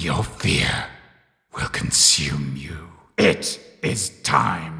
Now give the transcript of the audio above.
Your fear will consume you. It is time.